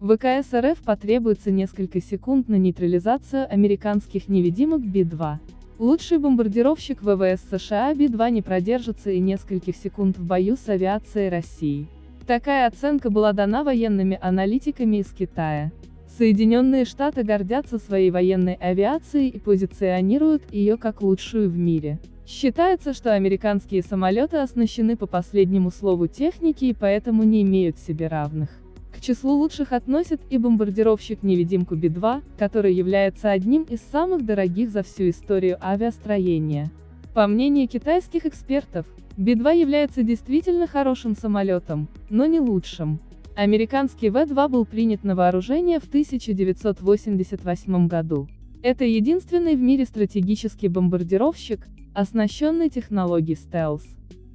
ВКС РФ потребуется несколько секунд на нейтрализацию американских невидимок Би-2. Лучший бомбардировщик ВВС США Би-2 не продержится и нескольких секунд в бою с авиацией России. Такая оценка была дана военными аналитиками из Китая. Соединенные Штаты гордятся своей военной авиацией и позиционируют ее как лучшую в мире. Считается, что американские самолеты оснащены по последнему слову техники и поэтому не имеют себе равных. Числу лучших относят и бомбардировщик-невидимку Би-2, который является одним из самых дорогих за всю историю авиастроения. По мнению китайских экспертов, Би-2 является действительно хорошим самолетом, но не лучшим. Американский В-2 был принят на вооружение в 1988 году. Это единственный в мире стратегический бомбардировщик, оснащенный технологией стелс.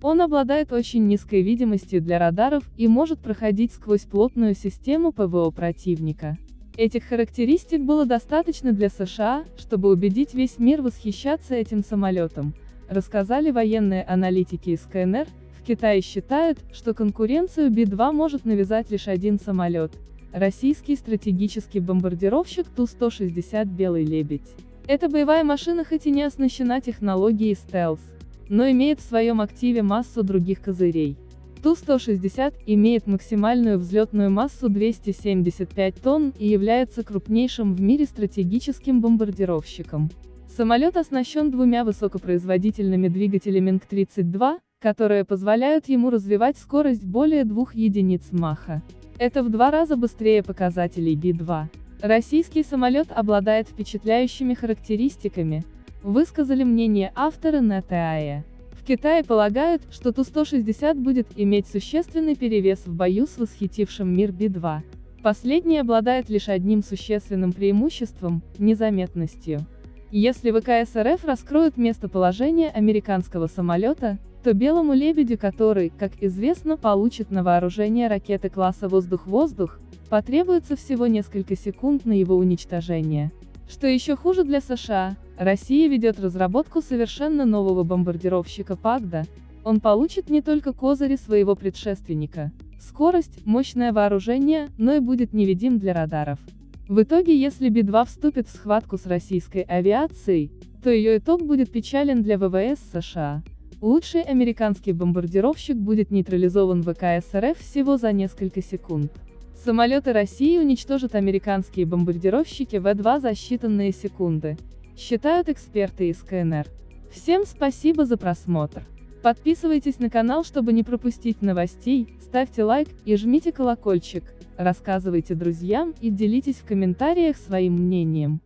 Он обладает очень низкой видимостью для радаров и может проходить сквозь плотную систему ПВО противника. Этих характеристик было достаточно для США, чтобы убедить весь мир восхищаться этим самолетом, рассказали военные аналитики из КНР, Китае считают, что конкуренцию Би-2 может навязать лишь один самолет – российский стратегический бомбардировщик Ту-160 «Белый лебедь». Эта боевая машина хоть и не оснащена технологией стелс, но имеет в своем активе массу других козырей. Ту-160 имеет максимальную взлетную массу 275 тонн и является крупнейшим в мире стратегическим бомбардировщиком. Самолет оснащен двумя высокопроизводительными двигателями НК-32, которые позволяют ему развивать скорость более 2 единиц Маха. Это в два раза быстрее показателей Би-2. Российский самолет обладает впечатляющими характеристиками, высказали мнение авторы на ТАЭ. В Китае полагают, что Ту-160 будет иметь существенный перевес в бою с восхитившим мир Би-2. Последний обладает лишь одним существенным преимуществом – незаметностью. Если ВКС РФ раскроют местоположение американского самолета, то белому лебедю, который, как известно, получит на вооружение ракеты класса «Воздух-воздух», потребуется всего несколько секунд на его уничтожение. Что еще хуже для США, Россия ведет разработку совершенно нового бомбардировщика Пагда, он получит не только козыри своего предшественника, скорость, мощное вооружение, но и будет невидим для радаров. В итоге если Би-2 вступит в схватку с российской авиацией, то ее итог будет печален для ВВС США. Лучший американский бомбардировщик будет нейтрализован ВКС РФ всего за несколько секунд. Самолеты России уничтожат американские бомбардировщики В-2 за считанные секунды, считают эксперты из КНР. Всем спасибо за просмотр. Подписывайтесь на канал, чтобы не пропустить новостей, ставьте лайк и жмите колокольчик, рассказывайте друзьям и делитесь в комментариях своим мнением.